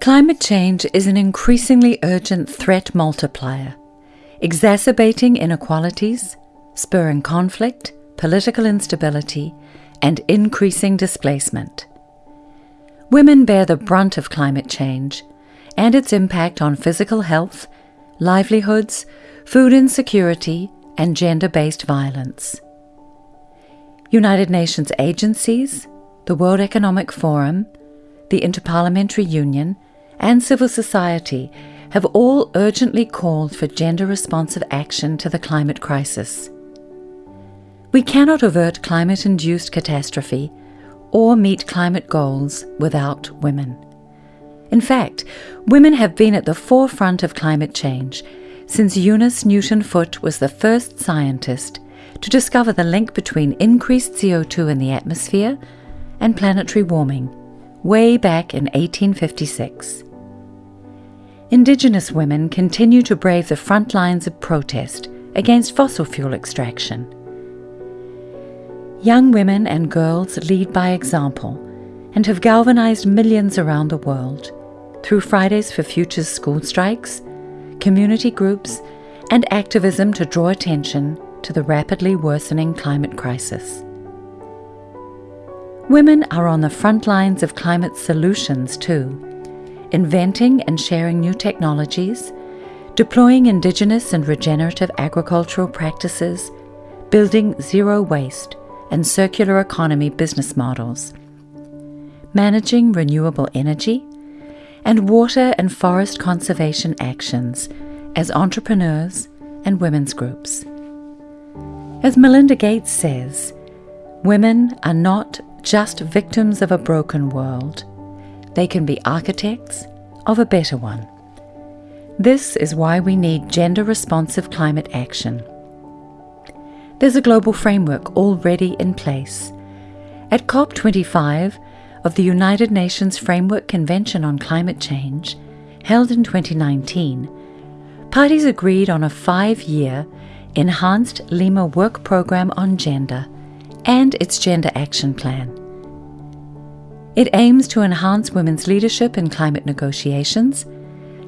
Climate change is an increasingly urgent threat multiplier, exacerbating inequalities, spurring conflict, political instability, and increasing displacement. Women bear the brunt of climate change and its impact on physical health, livelihoods, food insecurity, and gender based violence. United Nations agencies, the World Economic Forum, the Interparliamentary Union, and civil society have all urgently called for gender responsive action to the climate crisis. We cannot avert climate induced catastrophe or meet climate goals without women. In fact, women have been at the forefront of climate change since Eunice Newton Foote was the first scientist to discover the link between increased CO2 in the atmosphere and planetary warming, way back in 1856. Indigenous women continue to brave the front lines of protest against fossil fuel extraction. Young women and girls lead by example and have galvanized millions around the world through Fridays for Futures school strikes, community groups, and activism to draw attention to the rapidly worsening climate crisis. Women are on the front lines of climate solutions too, inventing and sharing new technologies, deploying indigenous and regenerative agricultural practices, building zero waste and circular economy business models, managing renewable energy, and water and forest conservation actions as entrepreneurs and women's groups. As Melinda Gates says, women are not just victims of a broken world, they can be architects of a better one. This is why we need gender responsive climate action. There's a global framework already in place. At COP25 of the United Nations Framework Convention on Climate Change, held in 2019, parties agreed on a five year Enhanced Lima Work Program on Gender and its Gender Action Plan. It aims to enhance women's leadership in climate negotiations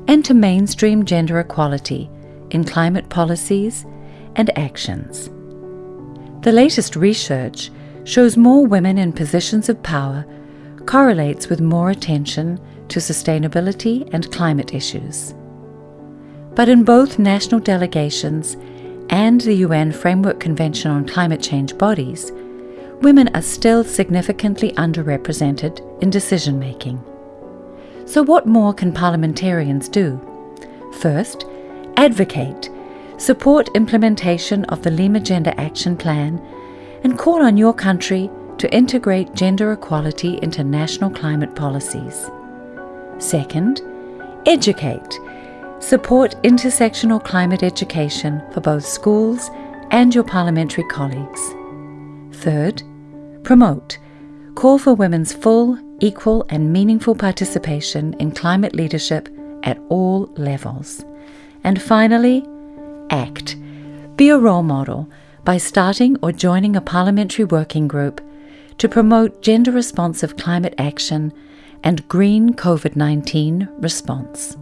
and to mainstream gender equality in climate policies and actions. The latest research shows more women in positions of power correlates with more attention to sustainability and climate issues. But in both national delegations and the UN Framework Convention on Climate Change bodies, women are still significantly underrepresented in decision making. So, what more can parliamentarians do? First, advocate support implementation of the Lima Gender Action Plan, and call on your country to integrate gender equality into national climate policies. Second, educate. Support intersectional climate education for both schools and your parliamentary colleagues. Third, promote. Call for women's full, equal, and meaningful participation in climate leadership at all levels. And finally, act. Be a role model by starting or joining a parliamentary working group to promote gender responsive climate action and green COVID 19 response.